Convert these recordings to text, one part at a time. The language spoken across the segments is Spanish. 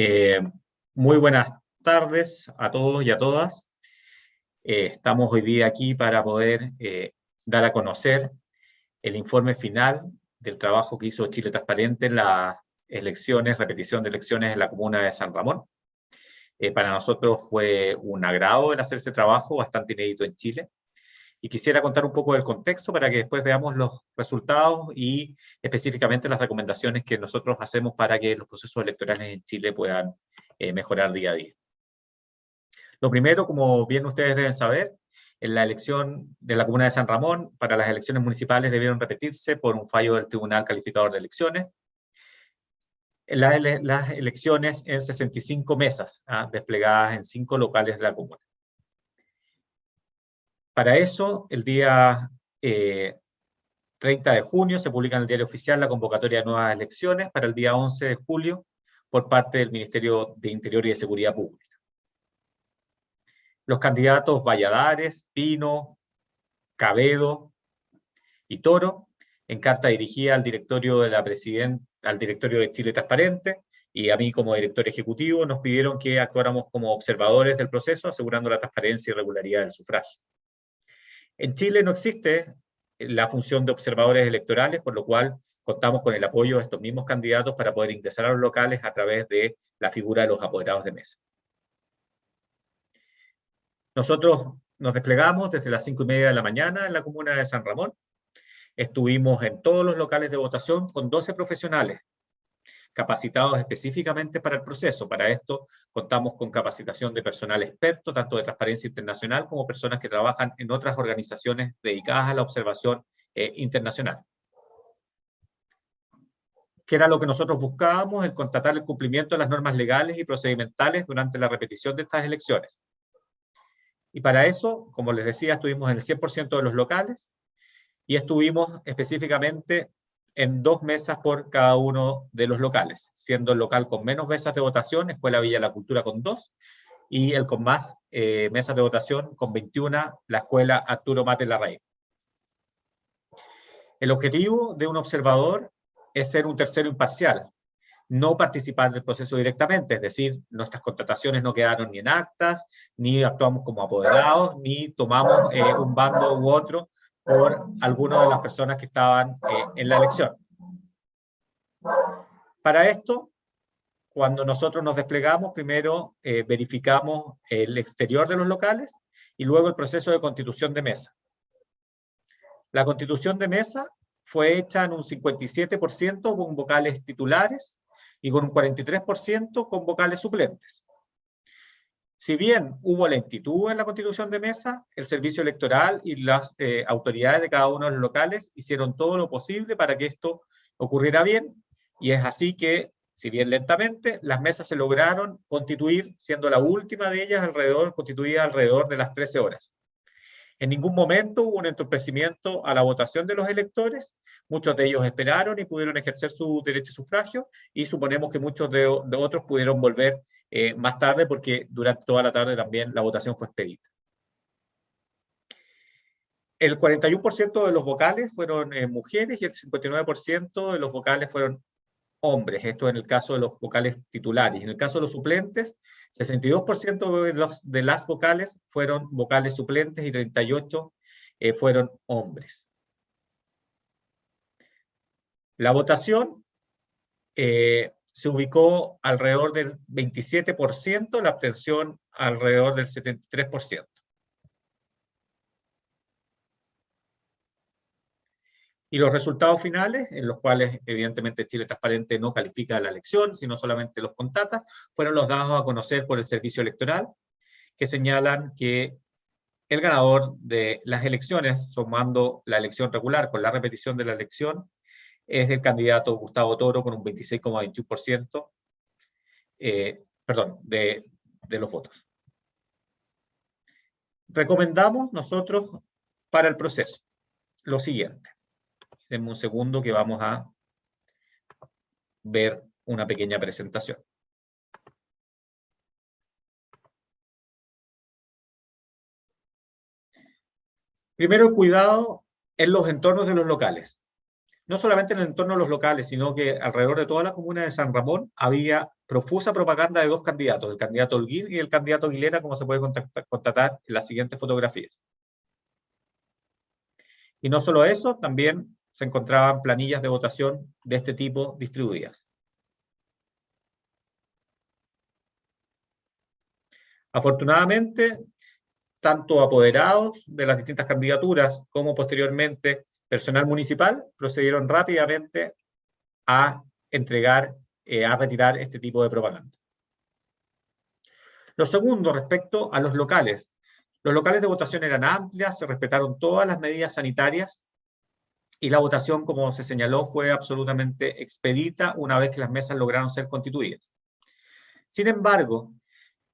Eh, muy buenas tardes a todos y a todas. Eh, estamos hoy día aquí para poder eh, dar a conocer el informe final del trabajo que hizo Chile Transparente en las elecciones, repetición de elecciones en la comuna de San Ramón. para nosotros fue un agrado el hacer este trabajo, bastante inédito en Chile y quisiera contar un poco del contexto para que después veamos los resultados y específicamente las recomendaciones que nosotros hacemos para que los procesos electorales en Chile puedan eh, mejorar día a día. Lo primero, como bien ustedes deben saber, en la elección de la Comuna de San Ramón, para las elecciones municipales debieron repetirse por un fallo del Tribunal Calificador de Elecciones. las elecciones en 65 mesas, ¿ah? desplegadas en cinco locales de la comuna. Para eso, el día 30 eh, de junio se publica en el diario oficial la convocatoria de nuevas elecciones para el día 11 de julio por parte del Ministerio de Interior y de Seguridad Pública. Los candidatos Valladares, Pino, Cabedo y Toro, en carta dirigida al directorio de la al directorio de Chile Transparente, y a mí como director ejecutivo, nos pidieron que actuáramos como observadores del proceso, asegurando la transparencia y regularidad del sufragio. En Chile no existe la función de observadores electorales, por lo cual contamos con el apoyo de estos mismos candidatos para poder ingresar a los locales a través de la figura de los apoderados de mesa. Nosotros nos desplegamos desde las cinco y media de la mañana en la comuna de San Ramón. Estuvimos en todos los locales de votación con 12 profesionales, capacitados específicamente para el proceso. Para esto contamos con capacitación de personal experto, tanto de Transparencia Internacional como personas que trabajan en otras organizaciones dedicadas a la observación eh, internacional. ¿Qué era lo que nosotros buscábamos? El constatar el cumplimiento de las normas legales y procedimentales durante la repetición de estas elecciones. Y para eso, como les decía, estuvimos en el 100% de los locales y estuvimos específicamente en dos mesas por cada uno de los locales, siendo el local con menos mesas de votación, Escuela Villa La Cultura con dos, y el con más eh, mesas de votación con 21, la Escuela Arturo Mate Larraín. El objetivo de un observador es ser un tercero imparcial, no participar del proceso directamente, es decir, nuestras contrataciones no quedaron ni en actas, ni actuamos como apoderados, ni tomamos eh, un bando u otro, por algunas de las personas que estaban eh, en la elección. Para esto, cuando nosotros nos desplegamos, primero eh, verificamos el exterior de los locales y luego el proceso de constitución de mesa. La constitución de mesa fue hecha en un 57% con vocales titulares y con un 43% con vocales suplentes. Si bien hubo lentitud en la constitución de mesa, el servicio electoral y las eh, autoridades de cada uno de los locales hicieron todo lo posible para que esto ocurriera bien, y es así que, si bien lentamente, las mesas se lograron constituir, siendo la última de ellas alrededor, constituida alrededor de las 13 horas. En ningún momento hubo un entorpecimiento a la votación de los electores, muchos de ellos esperaron y pudieron ejercer su derecho de sufragio, y suponemos que muchos de, de otros pudieron volver eh, más tarde porque durante toda la tarde también la votación fue expedita. El 41% de los vocales fueron eh, mujeres y el 59% de los vocales fueron hombres, esto en el caso de los vocales titulares. En el caso de los suplentes, 62% de, los, de las vocales fueron vocales suplentes y 38% eh, fueron hombres. La votación se ubicó alrededor del 27%, la abstención alrededor del 73%. Y los resultados finales, en los cuales evidentemente Chile Transparente no califica la elección, sino solamente los contata, fueron los dados a conocer por el Servicio Electoral, que señalan que el ganador de las elecciones, sumando la elección regular con la repetición de la elección, es el candidato Gustavo Toro con un 26,21%, eh, de los votos. Recomendamos nosotros para el proceso lo siguiente. Denme un segundo que vamos a ver una pequeña presentación. Primero, cuidado en los entornos de los locales no solamente en el entorno de los locales, sino que alrededor de toda la comuna de San Ramón había profusa propaganda de dos candidatos, el candidato Holguín y el candidato Aguilera, como se puede constatar en las siguientes fotografías. Y no solo eso, también se encontraban planillas de votación de este tipo distribuidas. Afortunadamente, tanto apoderados de las distintas candidaturas como posteriormente personal municipal procedieron rápidamente a entregar, eh, a retirar este tipo de propaganda. Lo segundo, respecto a los locales. Los locales de votación eran amplias, se respetaron todas las medidas sanitarias y la votación, como se señaló, fue absolutamente expedita una vez que las mesas lograron ser constituidas. Sin embargo,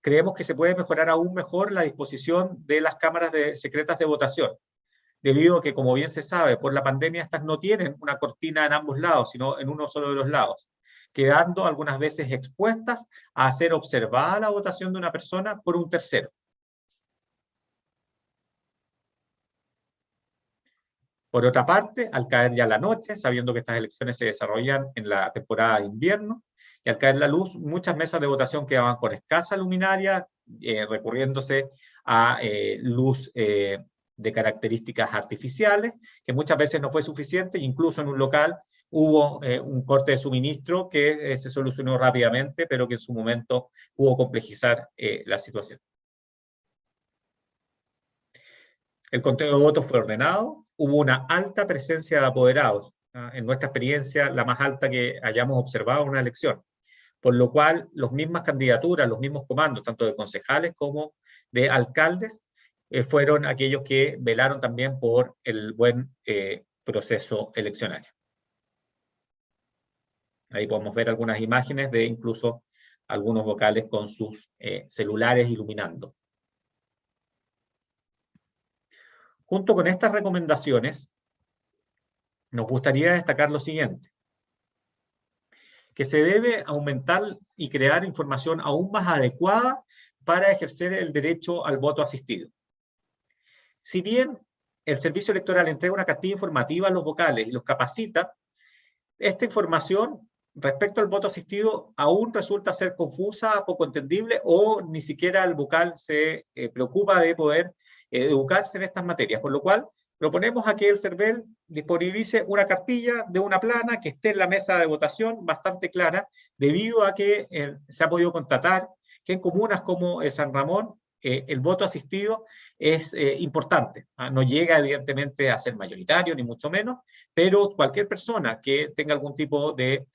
creemos que se puede mejorar aún mejor la disposición de las cámaras de, secretas de votación, debido a que, como bien se sabe, por la pandemia estas no tienen una cortina en ambos lados, sino en uno solo de los lados, quedando algunas veces expuestas a ser observada la votación de una persona por un tercero. Por otra parte, al caer ya la noche, sabiendo que estas elecciones se desarrollan en la temporada de invierno, y al caer la luz, muchas mesas de votación quedaban con escasa luminaria, eh, recurriéndose a eh, luz eh, de características artificiales, que muchas veces no fue suficiente, incluso en un local hubo un corte de suministro que se solucionó rápidamente, pero que en su momento pudo complejizar la situación. El conteo de votos fue ordenado, hubo una alta presencia de apoderados, ¿ah? en nuestra experiencia la más alta que hayamos observado en una elección por lo cual las mismas candidaturas, los mismos comandos, tanto de concejales como de alcaldes, eh, fueron aquellos que velaron también por el buen eh, proceso eleccionario. Ahí podemos ver algunas imágenes de incluso algunos vocales con sus eh, celulares iluminando. Junto con estas recomendaciones, nos gustaría destacar lo siguiente que se debe aumentar y crear información aún más adecuada para ejercer el derecho al voto asistido. Si bien el servicio electoral entrega una cartilla informativa a los vocales y los capacita, esta información respecto al voto asistido aún resulta ser confusa, poco entendible o ni siquiera el vocal se eh, preocupa de poder eh, educarse en estas materias, por lo cual proponemos a que el CERVEL disponibilice una cartilla de una plana que esté en la mesa de votación bastante clara, debido a que eh, se ha podido constatar que en comunas como San Ramón eh, el voto asistido es eh, importante. ¿ah? No llega evidentemente a ser mayoritario, ni mucho menos, pero cualquier persona que tenga algún tipo de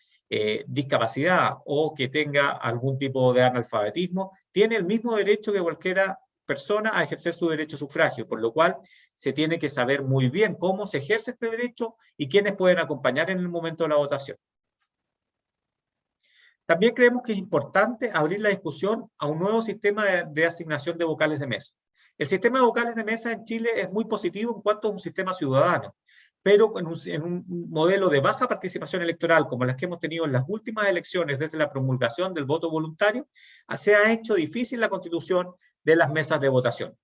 discapacidad o que tenga algún tipo de analfabetismo, tiene el mismo derecho que cualquiera persona a ejercer su derecho sufragio, por lo cual se tiene que saber muy bien cómo se ejerce este derecho y quiénes pueden acompañar en el momento de la votación. También creemos que es importante abrir la discusión a un nuevo sistema de, asignación de vocales de mesa. El sistema de vocales de mesa en Chile es muy positivo en cuanto a un sistema ciudadano, pero en un, modelo de baja participación electoral como las que hemos tenido en las últimas elecciones desde la promulgación del voto voluntario, se ha hecho difícil la constitución de las mesas de votación.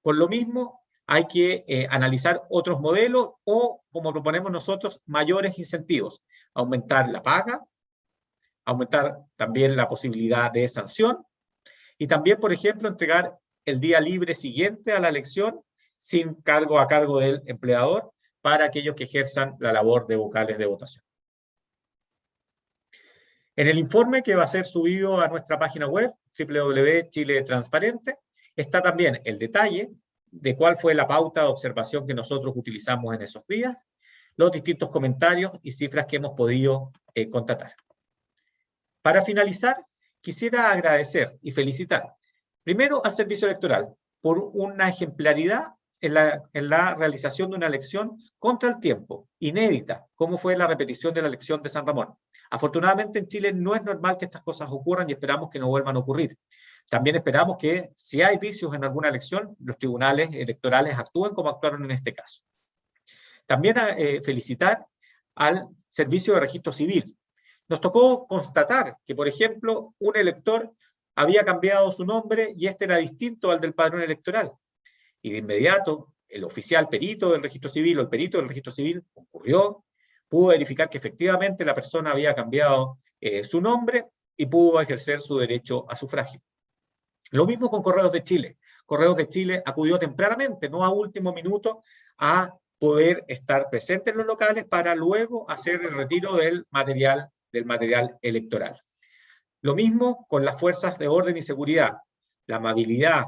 Por lo mismo, hay que eh, analizar otros modelos o, como proponemos nosotros, mayores incentivos. Aumentar la paga, aumentar también la posibilidad de sanción y también, por ejemplo, entregar el día libre siguiente a la elección sin cargo a cargo del empleador para aquellos que ejerzan la labor de vocales de votación. En el informe que va a ser subido a nuestra página web, www.chile transparente, Está también el detalle de cuál fue la pauta de observación que nosotros utilizamos en esos días, los distintos comentarios y cifras que hemos podido eh, contratar. Para finalizar, quisiera agradecer y felicitar primero al Servicio Electoral por una ejemplaridad en la, realización de una elección contra el tiempo, inédita, como fue la repetición de la elección de San Ramón. Afortunadamente en Chile no es normal que estas cosas ocurran y esperamos que no vuelvan a ocurrir. También esperamos que si hay vicios en alguna elección, los tribunales electorales actúen como actuaron en este caso. También eh, felicitar al Servicio de Registro Civil. Nos tocó constatar que, por ejemplo, un elector había cambiado su nombre y este era distinto al del padrón electoral. Y de inmediato, el oficial perito del registro civil o el perito del registro civil concurrió, pudo verificar que efectivamente la persona había cambiado eh, su nombre y pudo ejercer su derecho a sufragio. Lo mismo con Correos de Chile. Correos de Chile acudió tempranamente, no a último minuto, a poder estar presente en los locales para luego hacer el retiro del material, del material electoral. Lo mismo con las fuerzas de orden y seguridad. La amabilidad,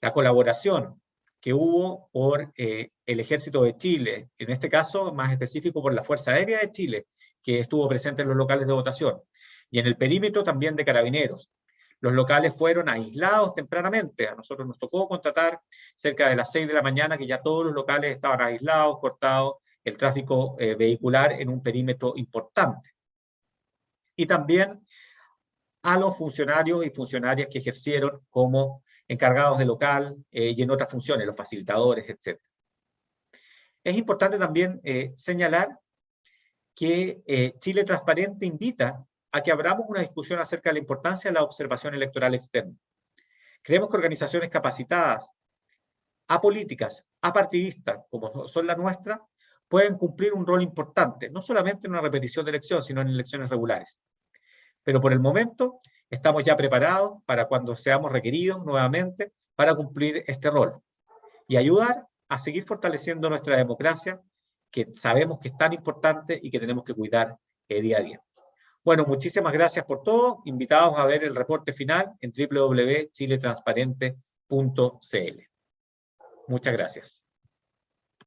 la colaboración, que hubo por eh, el Ejército de Chile, en este caso más específico por la Fuerza Aérea de Chile, que estuvo presente en los locales de votación, y en el perímetro también de carabineros. Los locales fueron aislados tempranamente, a nosotros nos tocó contratar cerca de las 6 de la mañana que ya todos los locales estaban aislados, cortados, el tráfico eh, vehicular en un perímetro importante. Y también a los funcionarios y funcionarias que ejercieron como encargados de local eh, y en otras funciones, los facilitadores, etc. Es importante también eh, señalar que eh, Chile Transparente invita a que abramos una discusión acerca de la importancia de la observación electoral externa. Creemos que organizaciones capacitadas, apolíticas, apartidistas, como son la nuestra, pueden cumplir un rol importante, no solamente en una repetición de elección, sino en elecciones regulares. Pero por el momento, estamos ya preparados para cuando seamos requeridos nuevamente para cumplir este rol y ayudar a seguir fortaleciendo nuestra democracia, que sabemos que es tan importante y que tenemos que cuidar día a día. Bueno, muchísimas gracias por todo. Invitados a ver el reporte final en www.chiletransparente.cl. Muchas gracias.